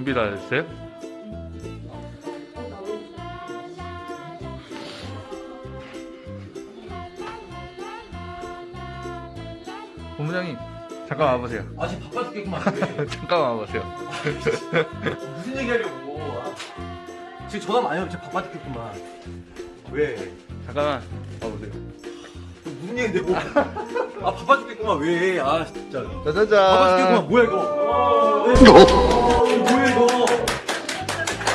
준비 다 됐어요? 본부장님 잠깐 와보세요. 아 지금 바빠 죽겠구만 잠깐 와보세요. 무슨 얘기 하려고 아, 지금 전화 많이 오면 바빠 죽겠구만 왜? 잠깐만 와보세요. 무슨 얘기인데 뭐? 아 바빠 죽겠구만 왜? 아 진짜 바빠 짜자잔. 죽겠구만 뭐야 이거 뭐야 이거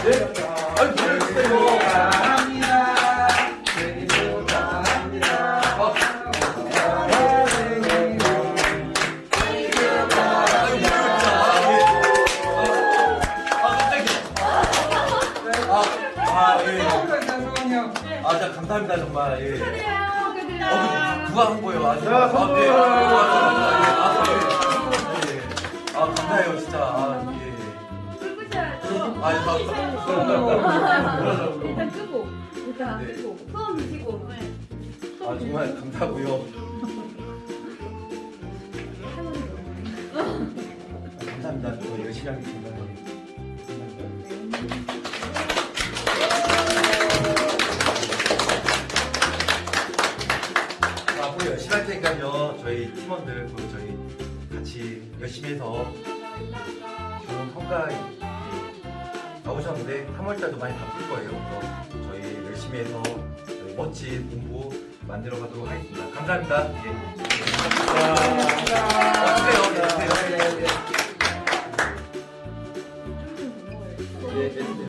네? 아니 뭐야 이거 아, 예. 아, 감사합니다, 정말. 예. 어, 그, 누가 한 거예요? 아, 진짜. 아, 네. 아, 아, 아, 예, 감사합니다. 일단 끄고 일단 네. 끄고 소원 비시고 아, 정말 감사하고요. 감사합니다. 저 열심히 하겠습니다. 자, 앞으로 열심히 할 테니까요. 저희 팀원들 그리고 저희 같이 열심히 해서 좋은 성과 나오셨는데 3월달도 많이 바쁠 거예요. 그래서 저희 열심히 해서 멋진 공부 만들어 가도록 하겠습니다. 감사합니다. 예. 주세요.